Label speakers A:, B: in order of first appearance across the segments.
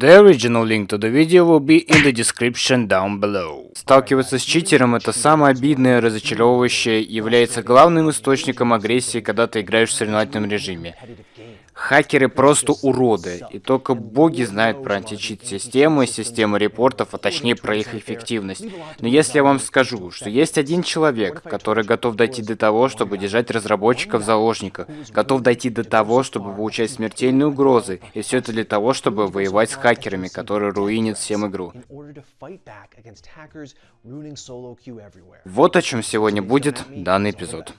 A: The original link to the video will be in the description down below. Сталкиваться с читером это самое обидное, разочаровывающее, является главным источником агрессии, когда ты играешь в соревновательном режиме. Хакеры просто уроды, и только боги знают про античит-системы, системы репортов, а точнее про их эффективность. Но если я вам скажу, что есть один человек, который готов дойти до того, чтобы держать разработчиков в заложниках, готов дойти до того, чтобы получать смертельные угрозы, и все это для того, чтобы воевать с хакерами, которые руинят всем игру. Вот о чем сегодня будет данный эпизод.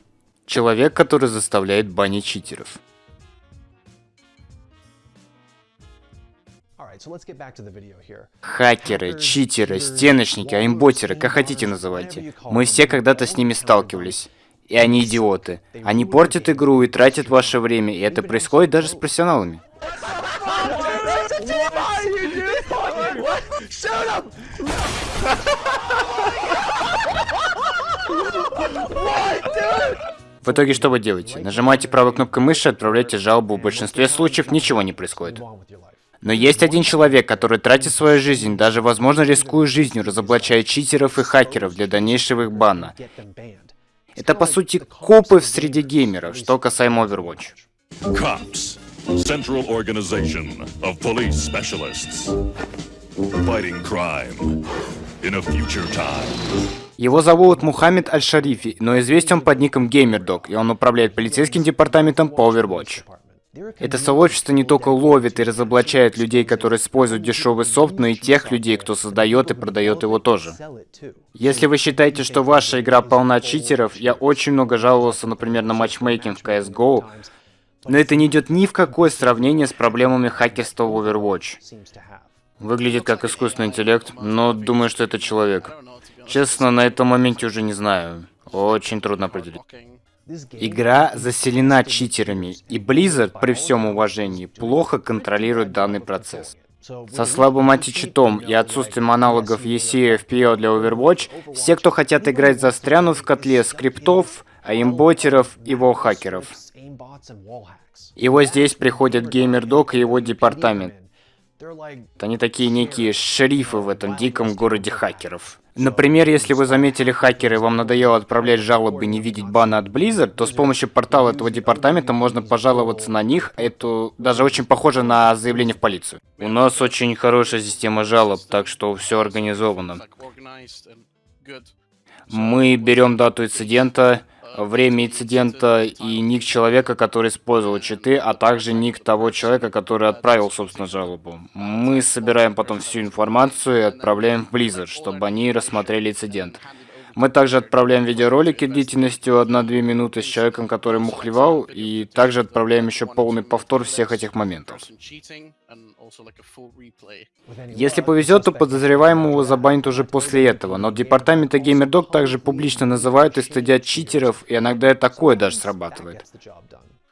A: Человек, который заставляет банить читеров. Хакеры, читеры, стеночники, аймботеры, как хотите называйте. Мы все когда-то с ними сталкивались. И они идиоты. Они портят игру и тратят ваше время, и это происходит даже с профессионалами. В итоге что вы делаете? Нажимаете правой кнопкой мыши, отправляете жалобу, в большинстве случаев ничего не происходит. Но есть один человек, который тратит свою жизнь, даже возможно рискуя жизнью, разоблачая читеров и хакеров для дальнейшего их бана. Это по сути копы в среде геймеров, что касаемо Overwatch. Cops. Central Organization of Police Specialists. Fighting crime in a future time. Его зовут Мухаммед Аль-Шарифи, но известен под ником GamerDog, и он управляет полицейским департаментом по Overwatch. Это сообщество не только ловит и разоблачает людей, которые используют дешевый софт, но и тех людей, кто создает и продает его тоже. Если вы считаете, что ваша игра полна читеров, я очень много жаловался, например, на матчмейкинг в CSGO, но это не идет ни в какое сравнение с проблемами хакерства в Overwatch. Выглядит как искусственный интеллект, но думаю, что это человек. Честно, на этом моменте уже не знаю. Очень трудно определить. Игра заселена читерами, и Blizzard, при всем уважении, плохо контролирует данный процесс. Со слабым античитом и отсутствием аналогов EC и FPO для Overwatch, все, кто хотят играть, застрянут в котле скриптов, аимботеров и волхакеров. И вот здесь приходит GamerDog и его департамент. Они такие некие шерифы в этом диком городе хакеров. Например, если вы заметили хакеры и вам надоело отправлять жалобы и не видеть бана от Blizzard, то с помощью портала этого департамента можно пожаловаться на них. Это даже очень похоже на заявление в полицию. У нас очень хорошая система жалоб, так что все организовано. Мы берем дату инцидента, время инцидента и ник человека, который использовал читы, а также ник того человека, который отправил, собственно, жалобу. Мы собираем потом всю информацию и отправляем в Blizzard, чтобы они рассмотрели инцидент. Мы также отправляем видеоролики длительностью 1-2 минуты с человеком, который мухлевал, и также отправляем еще полный повтор всех этих моментов. Если повезет, то подозреваемого забанят уже после этого, но департаменты GamerDog также публично называют и стыдят читеров, и иногда и такое даже срабатывает.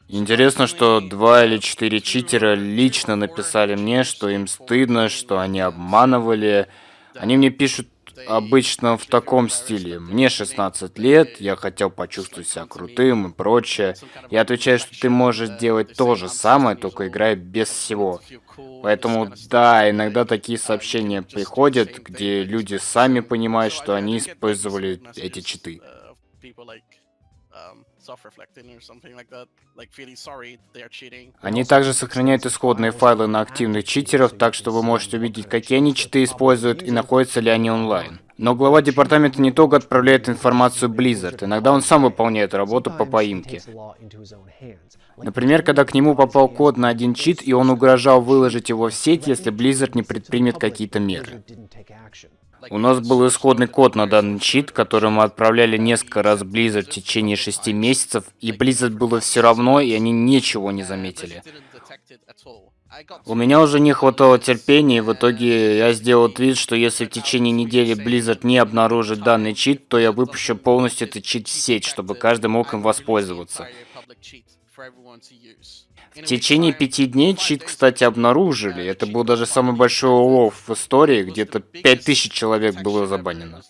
A: Интересно, что два или четыре читера лично написали мне, что им стыдно, что они обманывали. Они мне пишут обычно в таком стиле. Мне 16 лет, я хотел почувствовать себя крутым и прочее. Я отвечаю, что ты можешь делать то же самое, только играя без всего. Поэтому, да, иногда такие сообщения приходят, где люди сами понимают, что они использовали эти читы. Они также сохраняют исходные файлы на активных читеров, так что вы можете увидеть, какие они читы используют и находятся ли они онлайн. Но глава департамента не только отправляет информацию Blizzard, иногда он сам выполняет работу по поимке. Например, когда к нему попал код на один чит, и он угрожал выложить его в сеть, если Blizzard не предпримет какие-то меры. У нас был исходный код на данный чит, который мы отправляли несколько раз Blizzard в течение шести месяцев, и Blizzard было все равно, и они ничего не заметили. У меня уже не хватало терпения, и в итоге я сделал твит, что если в течение недели Blizzard не обнаружит данный чит, то я выпущу полностью этот чит в сеть, чтобы каждый мог им воспользоваться. В течение пяти дней чит, кстати, обнаружили. Это был даже самый большой улов в истории, где-то 5000 человек было забанено.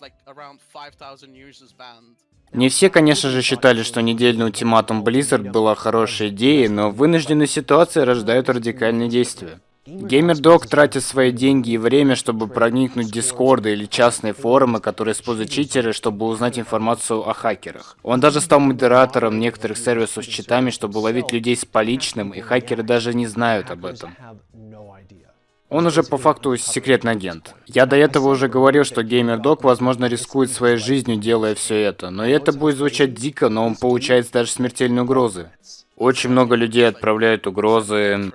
A: Не все, конечно же, считали, что недельный ультиматум Blizzard была хорошей идеей, но вынужденные ситуации рождают радикальные действия. Геймердог тратит свои деньги и время, чтобы проникнуть в дискорды или частные форумы, которые используют читеры, чтобы узнать информацию о хакерах. Он даже стал модератором некоторых сервисов с читами, чтобы ловить людей с поличным, и хакеры даже не знают об этом. Он уже по факту секретный агент. Я до этого уже говорил, что геймердог, возможно, рискует своей жизнью, делая все это. Но это будет звучать дико, но он получает даже смертельные угрозы. Очень много людей отправляют угрозы,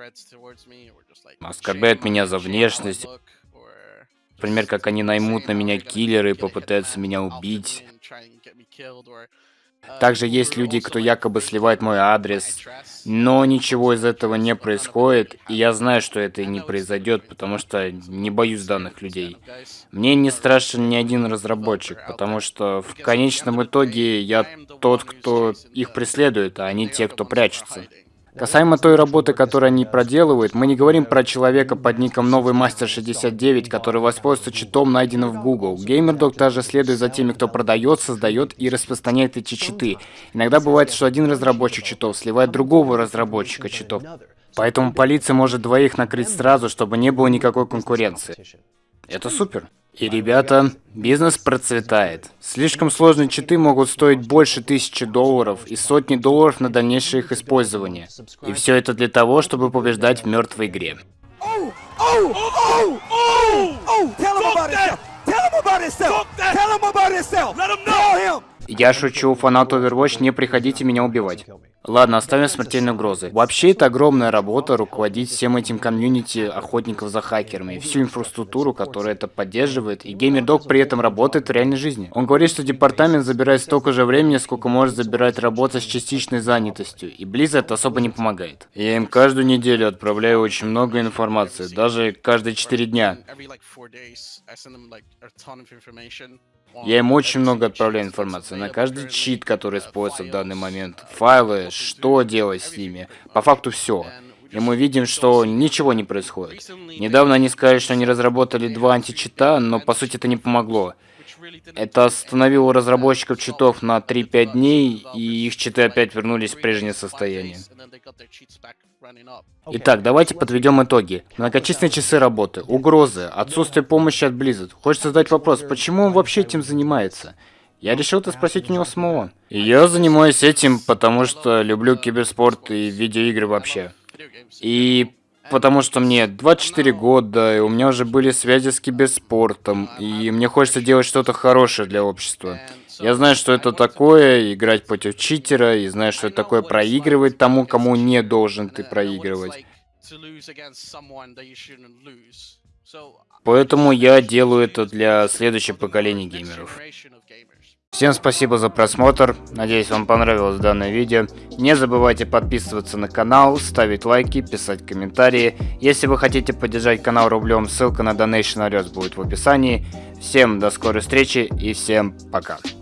A: оскорбляют меня за внешность. Например, как они наймут на меня киллеры и попытаются меня убить. Также есть люди, кто якобы сливает мой адрес, но ничего из этого не происходит, и я знаю, что это и не произойдет, потому что не боюсь данных людей. Мне не страшен ни один разработчик, потому что в конечном итоге я тот, кто их преследует, а они те, кто прячется. Касаемо той работы, которую они проделывают, мы не говорим про человека под ником Новый Мастер 69, который воспользуется читом, найденным в Google. GamerDog также следует за теми, кто продает, создает и распространяет эти читы. Иногда бывает, что один разработчик читов сливает другого разработчика читов. Поэтому полиция может двоих накрыть сразу, чтобы не было никакой конкуренции. Это супер. И, ребята, бизнес процветает. Слишком сложные читы могут стоить больше тысячи долларов и сотни долларов на дальнейшее их использование. И все это для того, чтобы побеждать в мертвой игре. Я шучу, фанат Overwatch, не приходите меня убивать. Ладно, оставим смертельные угрозы. Вообще, это огромная работа руководить всем этим комьюнити охотников за хакерами, и всю инфраструктуру, которая это поддерживает, и GamerDog при этом работает в реальной жизни. Он говорит, что департамент забирает столько же времени, сколько может забирать работа с частичной занятостью, и Blizzard особо не помогает. Я им каждую неделю отправляю очень много информации, даже каждые 4 дня. Я им очень много отправляю информации на каждый чит, который используется в данный момент, файлы, что делать с ними, по факту все. И мы видим, что ничего не происходит. Недавно они сказали, что они разработали два античита, но по сути это не помогло. Это остановило разработчиков читов на 3-5 дней, и их читы опять вернулись в прежнее состояние. Итак, давайте подведем итоги. Многочисленные часы работы, угрозы, отсутствие помощи от Blizzard. Хочется задать вопрос, почему он вообще этим занимается? Я решил это спросить у него самого. Я занимаюсь этим, потому что люблю киберспорт и видеоигры вообще. И потому что мне 24 года, и у меня уже были связи с киберспортом, и мне хочется делать что-то хорошее для общества. Я знаю, что это такое, играть против читера, и знаю, что это такое проигрывать тому, кому не должен ты проигрывать. Поэтому я делаю это для следующего поколения геймеров. Всем спасибо за просмотр, надеюсь вам понравилось данное видео. Не забывайте подписываться на канал, ставить лайки, писать комментарии. Если вы хотите поддержать канал рублем, ссылка на Donation Alerts будет в описании. Всем до скорой встречи и всем пока.